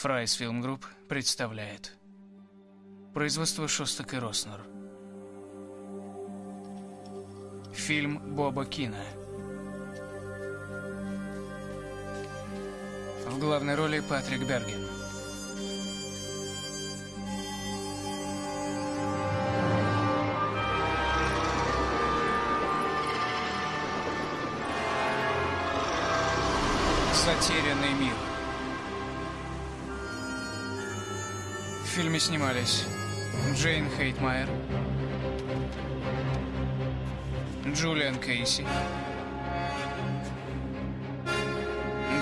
Fries Film Group представляет. Производство Шостак и Роснер. Фильм Боба Кина. В главной роли Патрик Берген В фильме снимались Джейн Хейтмайер, Джулиан Кейси,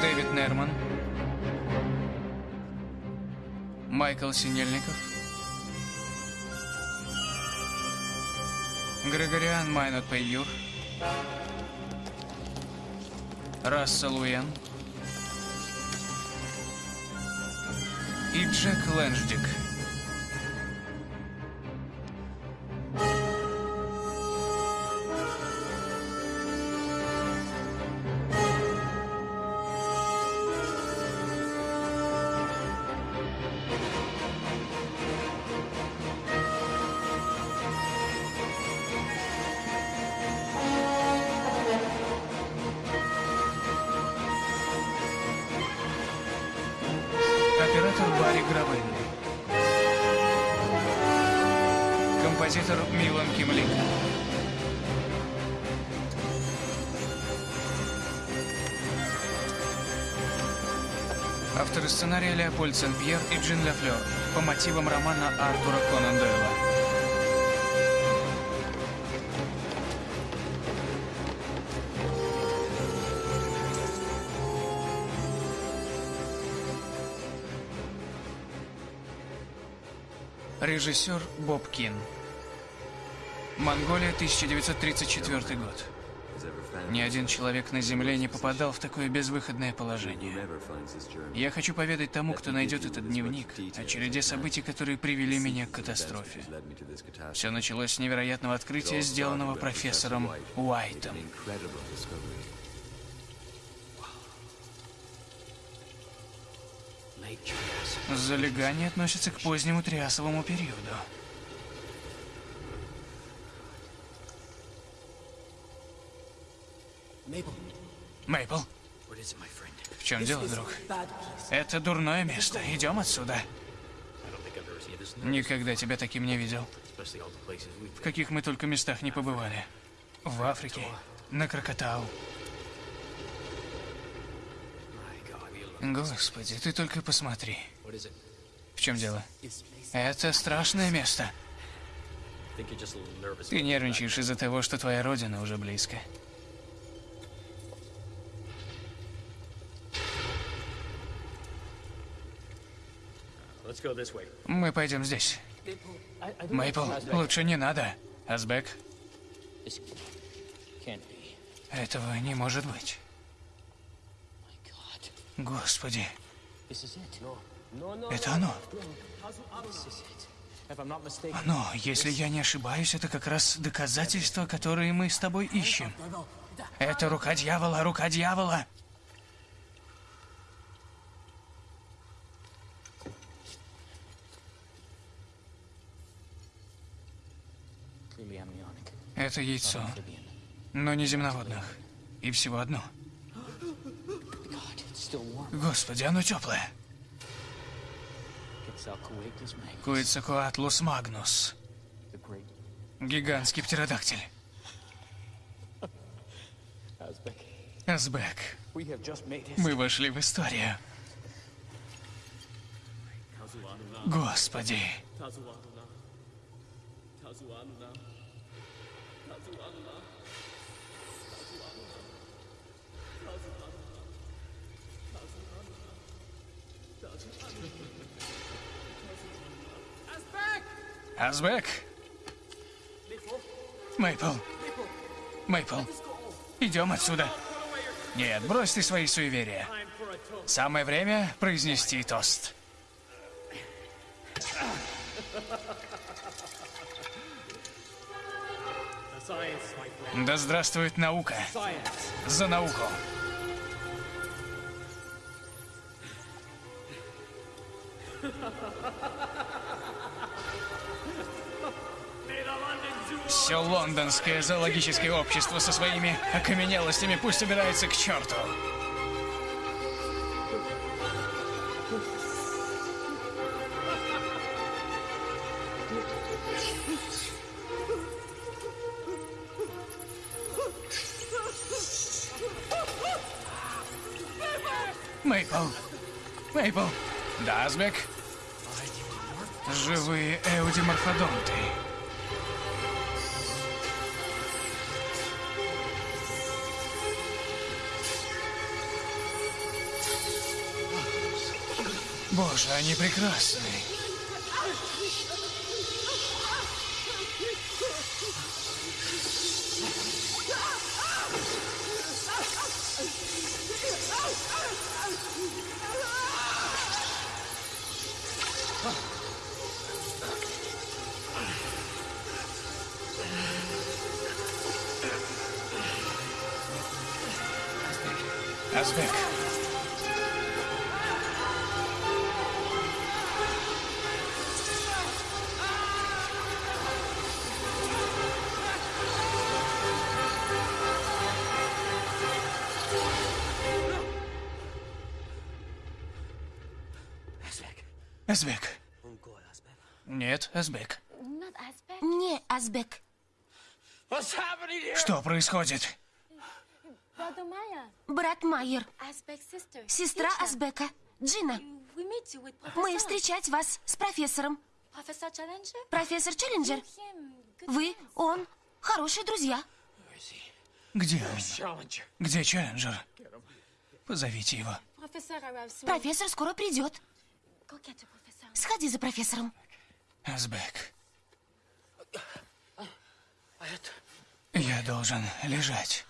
Дэвид Нерман, Майкл Синельников, Грегориан Майнот Пейюр, Рассел Уэн и Джек Лэнждик. Милан Кимлика. Авторы сценария Леопольд Сен-Пьер и Джин Лафлер по мотивам романа Артура Конан Дойла. Режиссер Боб Кин. Монголия, 1934 год. Ни один человек на Земле не попадал в такое безвыходное положение. Я хочу поведать тому, кто найдет этот дневник, о череде событий, которые привели меня к катастрофе. Все началось с невероятного открытия, сделанного профессором Уайтом. Залегание относится к позднему триасовому периоду. Мейпл, в чем дело, друг? Это дурное место. Идем отсюда. Никогда тебя таким не видел. В каких мы только местах не побывали. В Африке, на Крокотау. Господи, ты только посмотри. В чем дело? Это страшное место. Ты нервничаешь из-за того, что твоя родина уже близко. Мы пойдем здесь. Мейпл, лучше не надо. Азбек, этого не может быть. Господи. Это оно. Оно, если я не ошибаюсь, это как раз доказательства, которые мы с тобой ищем. Это рука дьявола, рука дьявола. Это яйцо, но не земноводных. И всего одно. Господи, оно теплое. Куицакуатлус магнус. Гигантский птеродактиль. Азбек. Мы вошли в историю. Господи. Азбек? Мейпл. Мейпл. Идем отсюда. Нет, брось ты свои суеверия. Самое время произнести тост. Да здравствует наука. За науку. Все лондонское зоологическое общество со своими окаменелостями пусть убирается к черту. Мейпл. Мейпл. Да, Азбек? Живые эудиморфодонты. Боже, они прекрасны. Азбек. Нет, Азбек. Не, Азбек. Что происходит? Брат Майер. Сестра. Азбека. Джина. Мы встречать вас с профессором. Профессор Челленджер. Вы, он, хорошие друзья. Где он? Где Челленджер? Позовите его. Профессор скоро придет. Сходи за профессором. Азбек. Я должен лежать.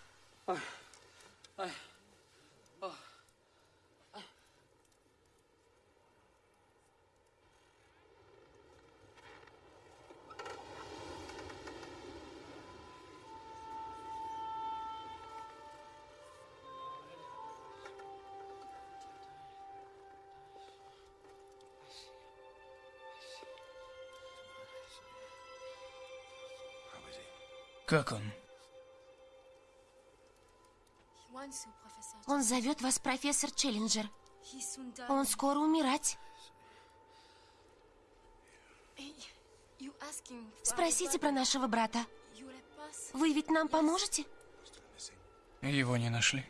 Как он? Он зовет вас профессор Челленджер. Он скоро умирать. Спросите про нашего брата. Вы ведь нам поможете? Его не нашли.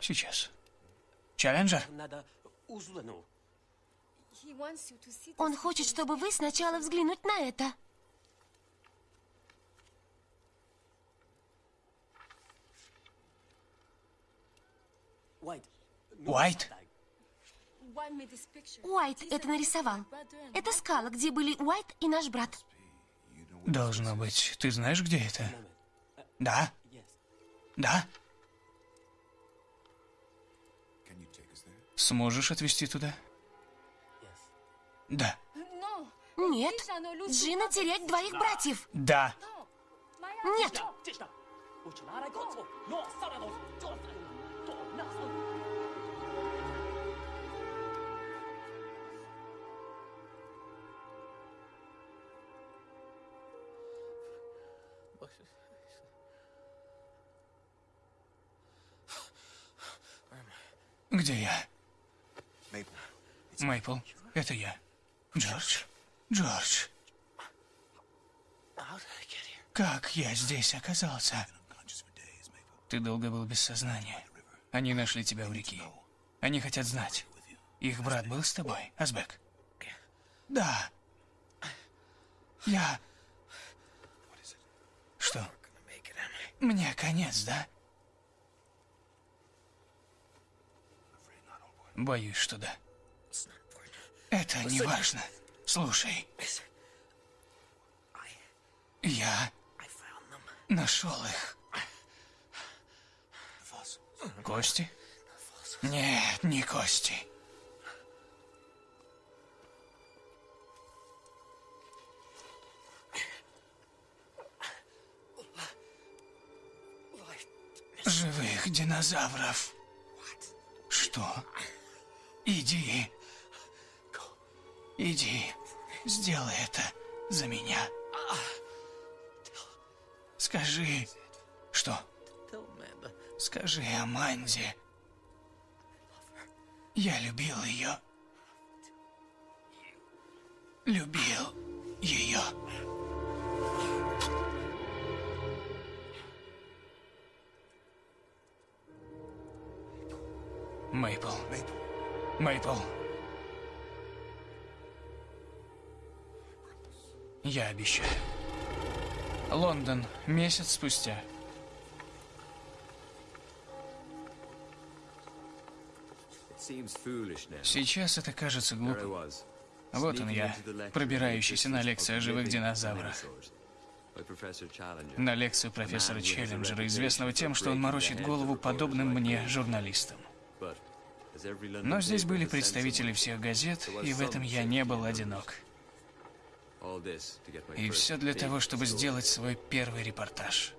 Сейчас. Челленджер? see Он хочет, чтобы вы сначала взглянуть на это. Уайт? Уайт это нарисовал. Это скала, где были Уайт и наш брат. Должно быть. Ты знаешь, где это? Да? Да? Сможешь отвезти туда? Да. Нет. Джина терять двоих братьев. Да. Нет. Где я? Мейпл, это я. Джордж? Джордж, как я здесь оказался? Ты долго был без сознания. Они нашли тебя у реки. Они хотят знать. Их брат был с тобой, Азбек? Да. Я... Что? Мне конец, да? Боюсь, что да. Это не важно. Слушай, я нашел их. Кости? Нет, не кости. Динозавров. Что? Иди. Иди, сделай это за меня. Скажи, что? Скажи Аманде. Я любил ее. Любил ее. Мейпл. Мейпл. Я обещаю. Лондон. Месяц спустя. Сейчас это кажется глупым. Вот он я, пробирающийся на лекцию о живых динозаврах. На лекцию профессора Челленджера, известного тем, что он морочит голову подобным мне журналистам. Но здесь были представители всех газет, и в этом я не был одинок. И все для того, чтобы сделать свой первый репортаж.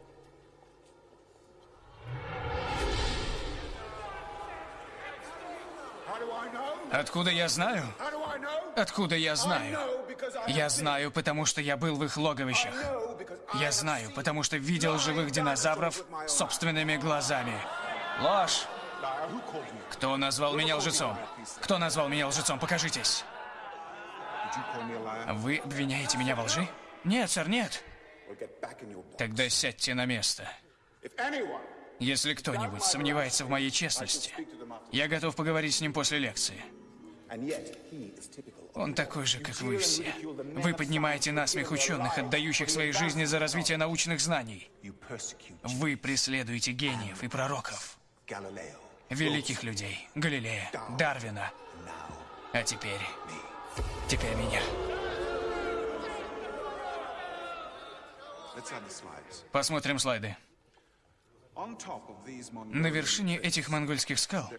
Откуда я знаю? Откуда я знаю? Я знаю, потому что я был в их логовищах. Я знаю, потому что видел живых динозавров собственными глазами. Ложь! Кто назвал меня лжецом? Кто назвал меня лжецом? Покажитесь. Вы обвиняете меня во лжи? Нет, сэр, нет. Тогда сядьте на место. Если кто-нибудь сомневается в моей честности, я готов поговорить с ним после лекции. Он такой же, как вы все. Вы поднимаете насмех ученых, отдающих свои жизни за развитие научных знаний. Вы преследуете гениев и пророков. Великих людей. Галилея, Дарвина. А теперь... Теперь меня. Посмотрим слайды. На вершине этих монгольских скал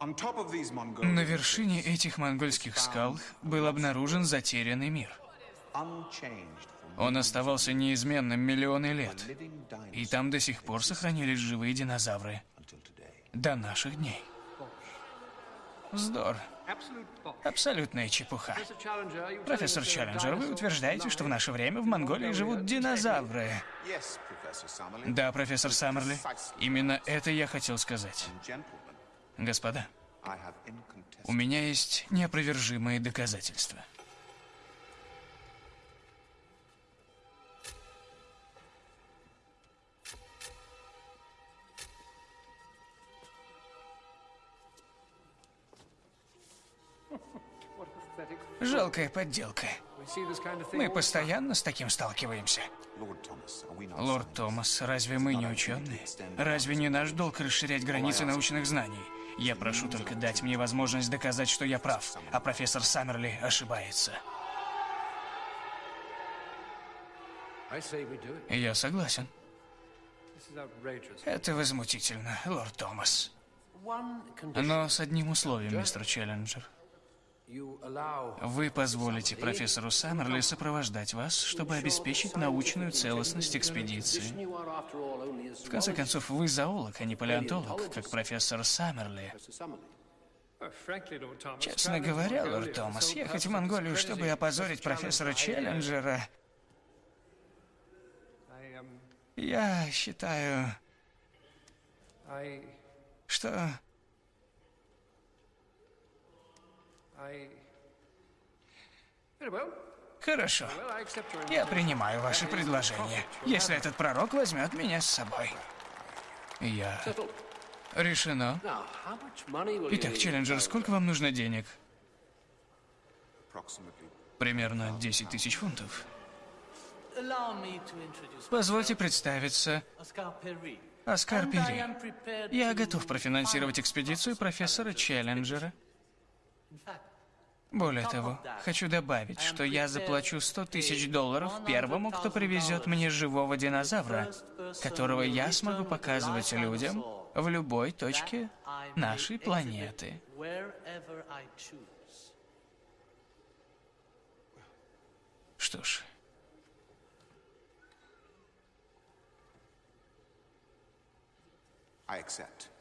На вершине этих монгольских скал был обнаружен затерянный мир. Он оставался неизменным миллионы лет, и там до сих пор сохранились живые динозавры. До наших дней. Вздор. Абсолютная чепуха. Профессор Челленджер, вы утверждаете, что в наше время в Монголии живут динозавры. Да, профессор Саммерли. Именно это я хотел сказать. Господа, у меня есть неопровержимые доказательства. Жалкая подделка. Мы постоянно с таким сталкиваемся. Лорд Томас, разве мы не ученые? Разве не наш долг расширять границы научных знаний? Я прошу только дать мне возможность доказать, что я прав, а профессор Саммерли ошибается. Я согласен. Это возмутительно, лорд Томас. Но с одним условием, мистер Челленджер. Вы позволите профессору Саммерли сопровождать вас, чтобы обеспечить научную целостность экспедиции. В конце концов, вы зоолог, а не палеонтолог, как профессор Саммерли. Честно говоря, лорд Томас, ехать в Монголию, чтобы опозорить профессора Челленджера... Я считаю, что Хорошо. Я принимаю ваше предложение, если этот пророк возьмет меня с собой. Я... Решено. Итак, Челленджер, сколько вам нужно денег? Примерно 10 тысяч фунтов. Позвольте представиться. Оскар Перри. Я готов профинансировать экспедицию профессора Челленджера. Более того, хочу добавить, что я заплачу 100 тысяч долларов первому, кто привезет мне живого динозавра, которого я смогу показывать людям в любой точке нашей планеты. Что ж...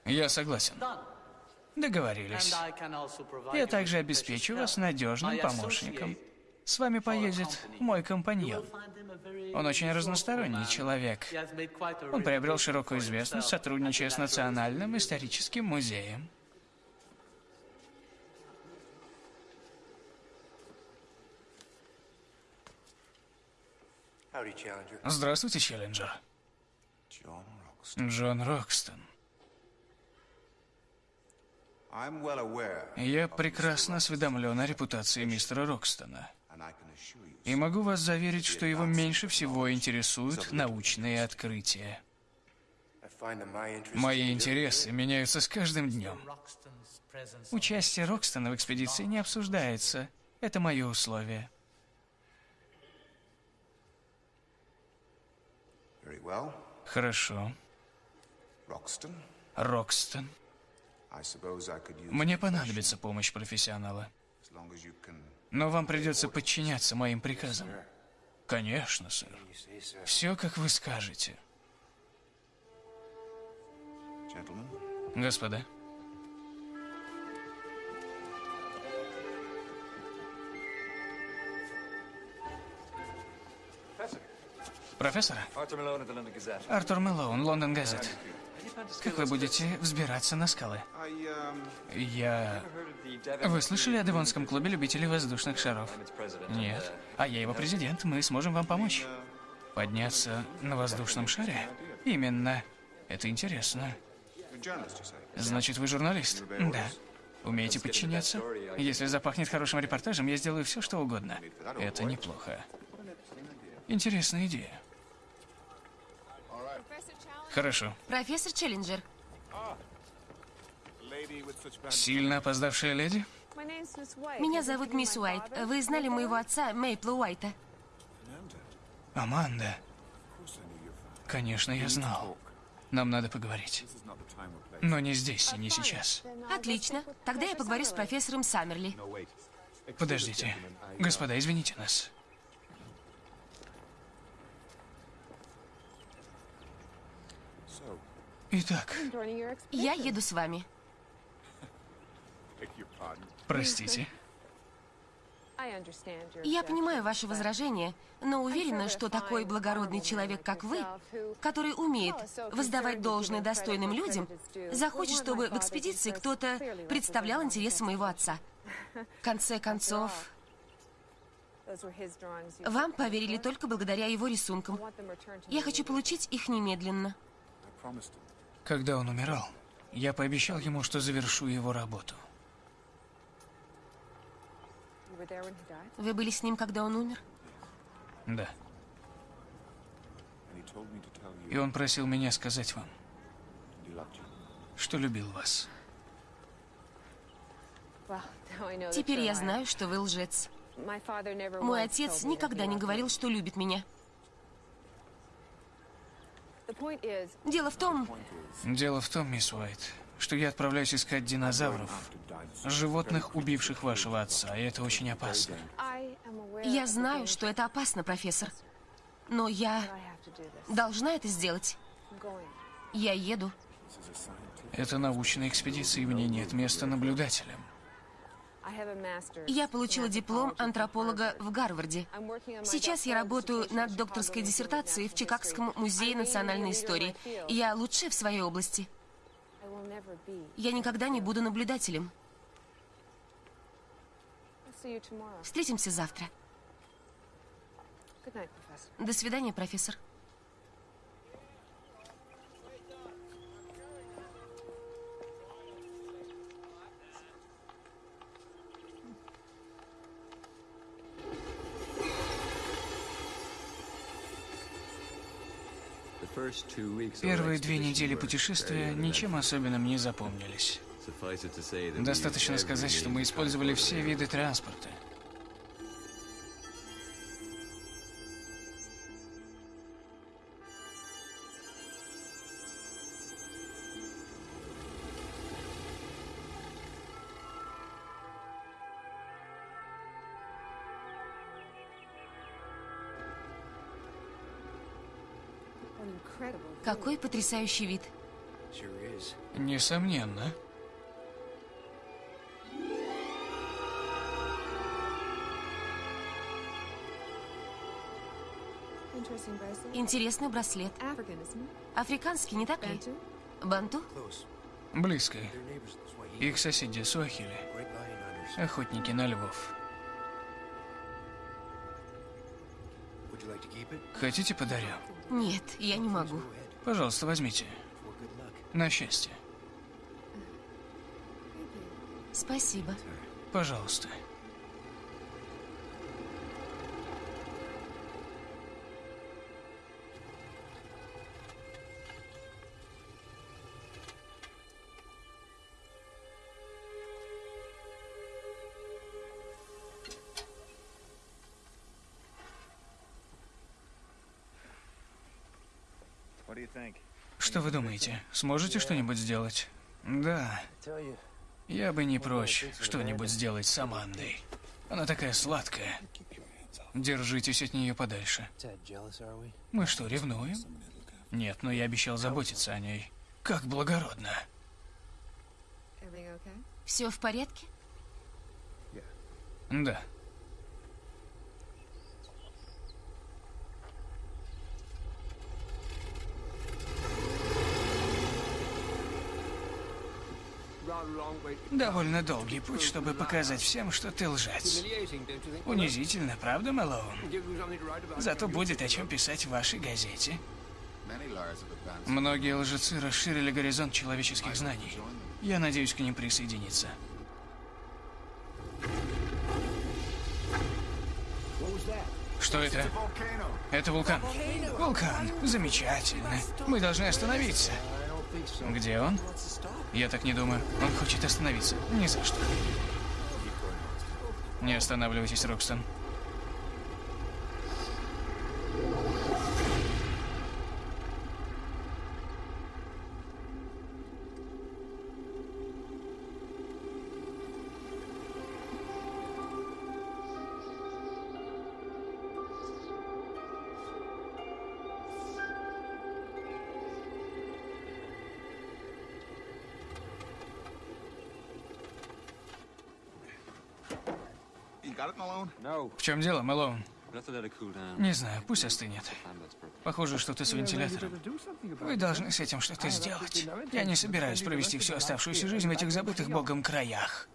Я согласен. Договорились. Я также обеспечу вас надежным помощником. С вами поедет мой компаньон. Он очень разносторонний человек. Он приобрел широкую известность, сотрудничая с. Национальным историческим музеем. Здравствуйте, Челленджер. Джон Рокстон. Я прекрасно осведомлен о репутации мистера Рокстона. И могу вас заверить, что его меньше всего интересуют научные открытия. Мои интересы меняются с каждым днем. Участие Рокстона в экспедиции не обсуждается. Это мое условие. Хорошо. Roxton, Рокстон. Мне понадобится помощь профессионала. Но вам придется подчиняться моим приказам. Конечно, сэр. Все, как вы скажете. Gentlemen, Господа, профессор. Артур Мэлоун, Лондон Газет. Как вы будете взбираться на скалы? Я... Вы слышали о Девонском клубе любителей воздушных шаров? Нет. А я его президент, мы сможем вам помочь. Подняться на воздушном шаре? Именно. Это интересно. Значит, вы журналист? Да. Умеете подчиняться? Если запахнет хорошим репортажем, я сделаю все, что угодно. Это неплохо. Интересная идея. Хорошо. Профессор Челленджер. Сильно опоздавшая леди? меня зовут мисс Уайт. Вы знали моего отца, Мейпла Уайта? Аманда. Конечно, я знал. Нам надо поговорить. Но не здесь и не сейчас. Отлично. Тогда я поговорю с профессором Саммерли. Подождите. Господа, извините нас. Итак. Я еду с вами. простите. Я понимаю ваше but возражение, но уверена, что такой благородный человек, как вы, который умеет воздавать должное достойным людям, захочет, чтобы в экспедиции кто-то представлял интересы моего отца. В конце концов, вам поверили только благодаря его рисункам. Я хочу получить их немедленно. Когда он умирал, я пообещал ему, что завершу его работу. Вы были с ним, когда он умер? Да. И он просил меня сказать вам, что любил вас. Теперь я знаю, что вы лжец. Мой отец никогда не говорил, что любит меня. Дело в том, Дело в том, мисс Уайт, что я отправляюсь искать динозавров, животных, убивших вашего отца, и это очень опасно. Я знаю, что это опасно, профессор. Но я должна это сделать. Я еду. Это научная экспедиция, и в ней нет места наблюдателям. Я получила диплом антрополога в Гарварде. Сейчас я работаю над докторской диссертацией в Чикагском музее национальной истории. Я лучшая в своей области. Я никогда не буду наблюдателем. Встретимся завтра. До свидания, профессор. Первые две недели путешествия ничем особенным не запомнились. Достаточно сказать, что мы использовали все виды транспорта. Какой потрясающий вид. Несомненно. Интересный браслет. Африканский, не так ли? Банту? Близко. Их соседи Суахили. Охотники на львов. Хотите подарю? Нет, я не могу. Пожалуйста, возьмите. На счастье. Спасибо. Пожалуйста. Что вы думаете? Сможете что-нибудь сделать? Да. Я бы не прочь что-нибудь сделать с Амандой. Она такая сладкая. Держитесь от нее подальше. Мы что, ревнуем? Нет, но я обещал заботиться о ней. Как благородно. Все в порядке? Да. Довольно долгий путь, чтобы показать всем, что ты лжец. Унизительно, правда, Мэлоун? Зато будет о чем писать в вашей газете. Многие лжецы расширили горизонт человеческих знаний. Я надеюсь к ним присоединиться. Что это? Это вулкан. Вулкан. Замечательно. Мы должны остановиться. Где он? Я так не думаю. Он хочет остановиться. Ни за что. Не останавливайтесь, Рокстон. В чем дело, Мэлоун? Не знаю, пусть остынет. Похоже, что-то с вентилятором. Вы должны с этим что-то сделать. Я не собираюсь провести всю оставшуюся жизнь в этих забытых богом краях.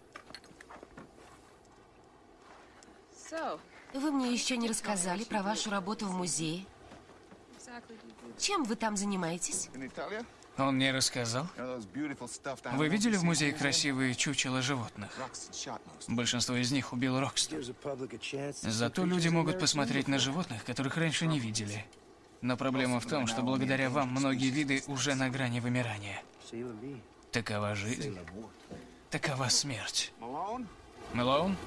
Вы мне еще не рассказали про вашу работу в музее. Чем вы там занимаетесь? Он мне рассказал. Вы видели в музее красивые чучела животных? Большинство из них убил Рокстон. Зато люди могут посмотреть на животных, которых раньше не видели. Но проблема в том, что благодаря вам многие виды уже на грани вымирания. Такова жизнь. Такова смерть. Мэлоун?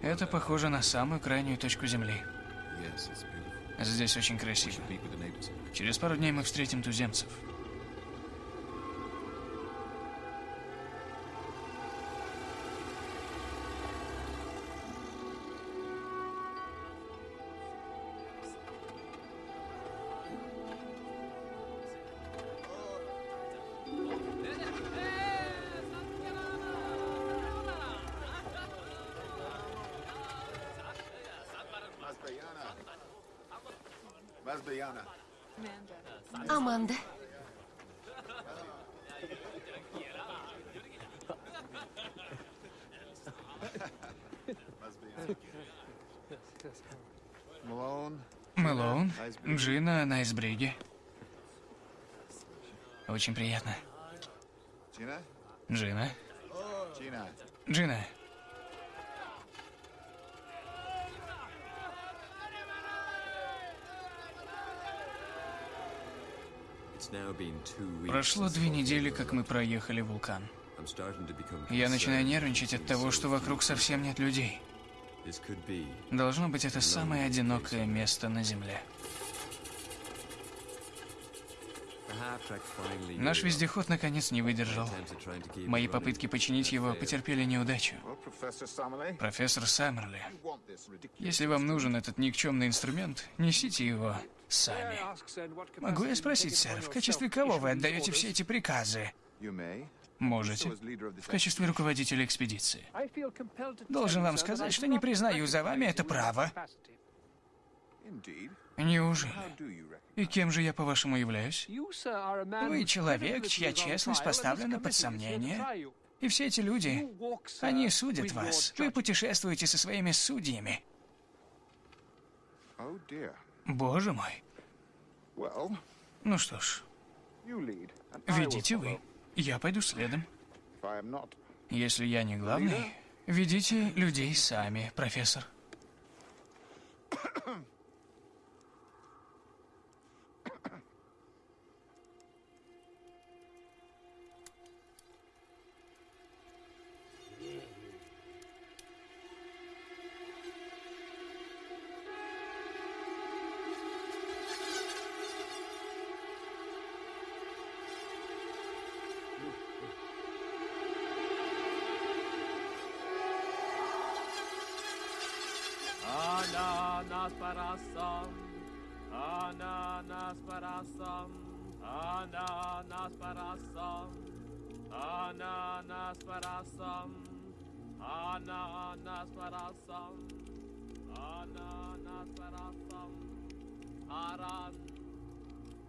Это похоже на самую крайнюю точку Земли. Здесь очень красиво. Через пару дней мы встретим туземцев. Аманда. Мэлоун, Джина на айсбриге. Очень приятно. Джина. Gina. Джина. Прошло две недели, как мы проехали вулкан. Я начинаю нервничать от того, что вокруг совсем нет людей. Должно быть, это самое одинокое место на Земле. Наш вездеход наконец не выдержал. Мои попытки починить его потерпели неудачу. Профессор Саммерли. Если вам нужен этот никчемный инструмент, несите его сами. Могу я спросить, сэр, в качестве кого вы отдаете все эти приказы? Можете. В качестве руководителя экспедиции. Должен вам сказать, что не признаю за вами это право. Неужели? И кем же я, по-вашему, являюсь? Вы человек, чья честность поставлена под сомнение. И все эти люди, они судят вас. Вы путешествуете со своими судьями. Oh. Боже мой. Ну что ж, ведите вы. Я пойду следом. Если я не главный, ведите людей сами, профессор. Ananas parasam, ananas parasam, ananas parasam, ananas parasam, ananas parasam, ananas parasam, arан.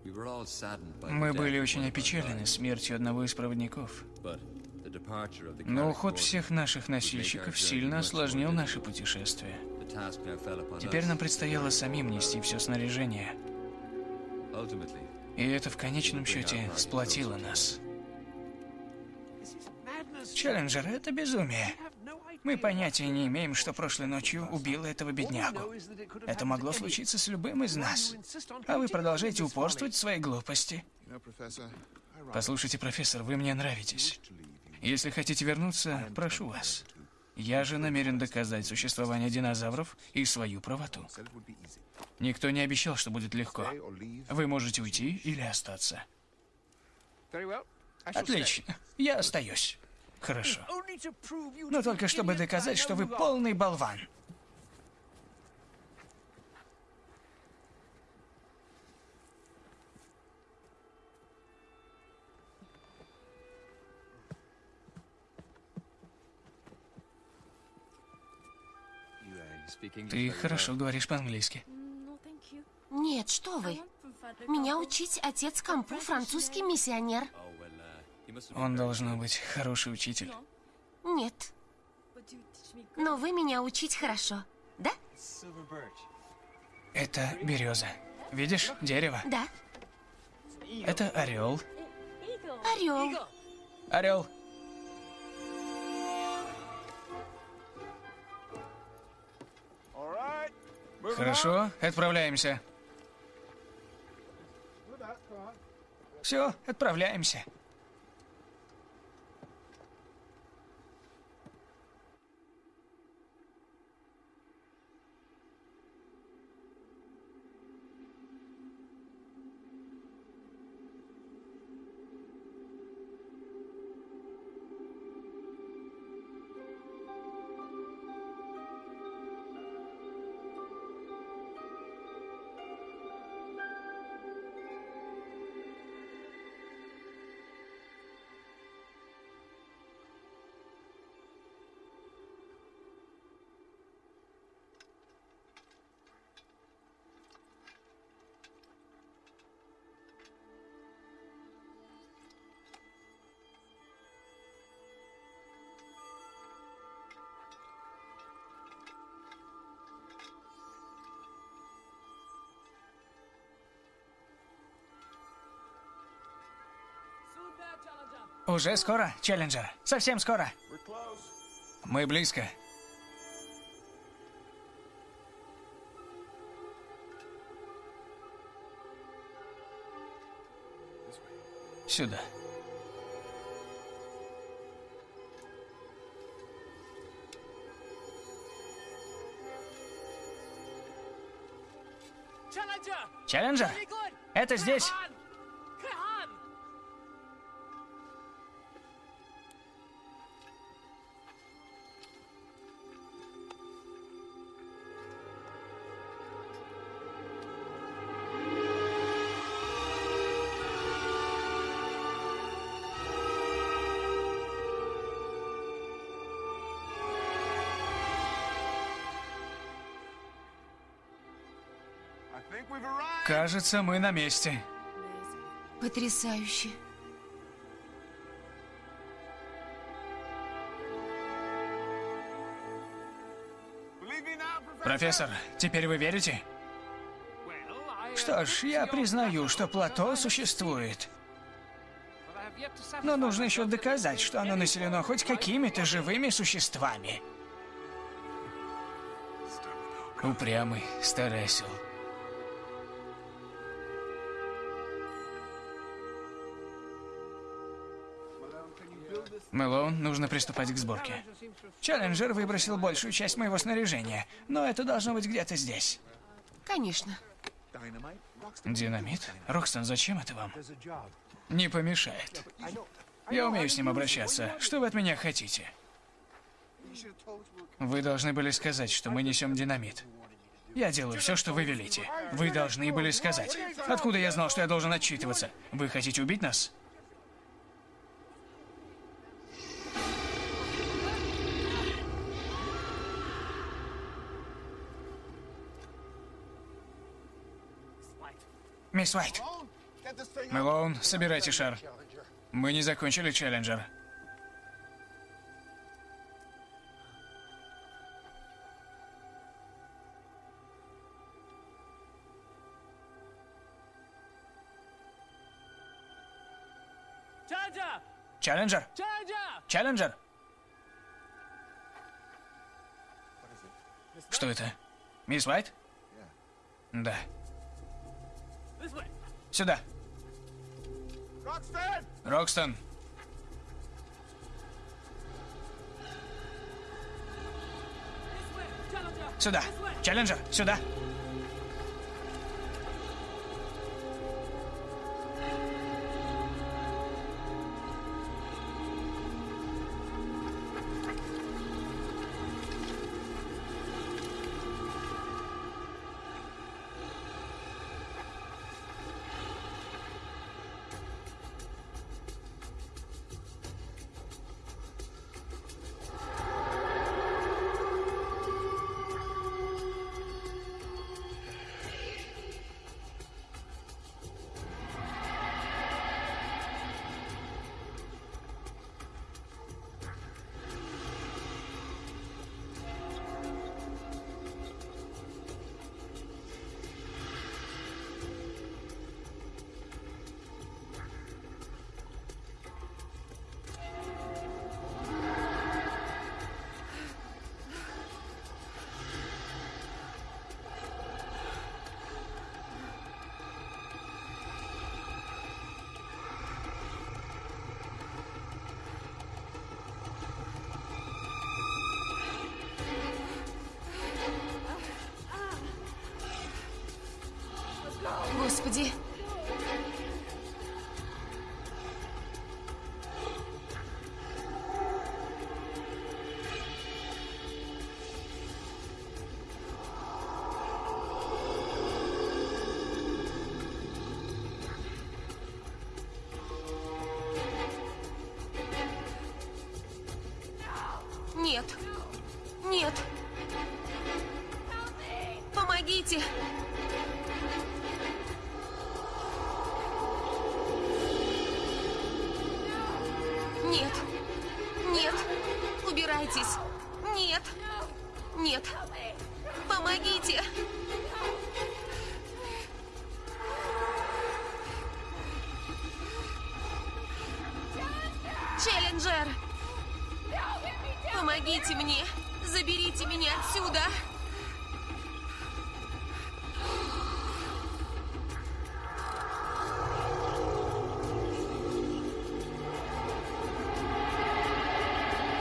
We were all saddened by the Мы death были of очень one of our опечалены смертью одного из проводников. but the departure of the Но уход всех наших носильщиков сильно осложнил наше путешествие. Теперь нам предстояло самим нести все снаряжение. И это в конечном счете сплотило нас. Челленджер, это безумие. Мы понятия не имеем, что прошлой ночью убило этого беднягу. Это могло случиться с любым из нас. А вы продолжаете упорствовать в своей глупости. Послушайте, профессор, вы мне нравитесь. Если хотите вернуться, прошу вас. Я же намерен доказать существование динозавров и свою правоту. Никто не обещал, что будет легко. Вы можете уйти или остаться. Отлично. Я остаюсь. Хорошо. Но только чтобы доказать, что вы полный болван. Ты хорошо говоришь по-английски. Нет, что вы. Меня учить отец Кампу, французский миссионер. oh uh, Он должно быть хороший учитель. Нет. Но вы меня учить хорошо. Да? Это береза. Видишь, дерево. Да. Это орел. Орел. Орел. Хорошо, отправляемся. Все, отправляемся. Уже скоро, Челленджер. Совсем скоро. Мы близко. Сюда. Челленджер, это здесь. Кажется, мы на месте. Потрясающе. Профессор, теперь вы верите? Что ж, я признаю, что плато существует. Но нужно еще доказать, что оно населено хоть какими-то живыми существами. Упрямый старый осел. Мэлоун, нужно приступать к сборке. Челленджер выбросил большую часть моего снаряжения, но это должно быть где-то здесь. Конечно. Динамит? Рокстон, зачем это вам? Не помешает. Я умею с ним обращаться. Что вы от меня хотите? Вы должны были сказать, что мы несем динамит. Я делаю все, что вы велите. Вы должны были сказать. Откуда я знал, что я должен отчитываться? Вы хотите убить нас? Мисс Уайт. Мэлоун, собирайте шар. Мы не закончили челленджер. Челленджер? Челленджер? Что это? Мисс Уайт? Да. This way! Сюда. Roxton! Рокстон. This way! Challenger! Сюда. This way! Челленджер. Сюда. Господи. Alexis.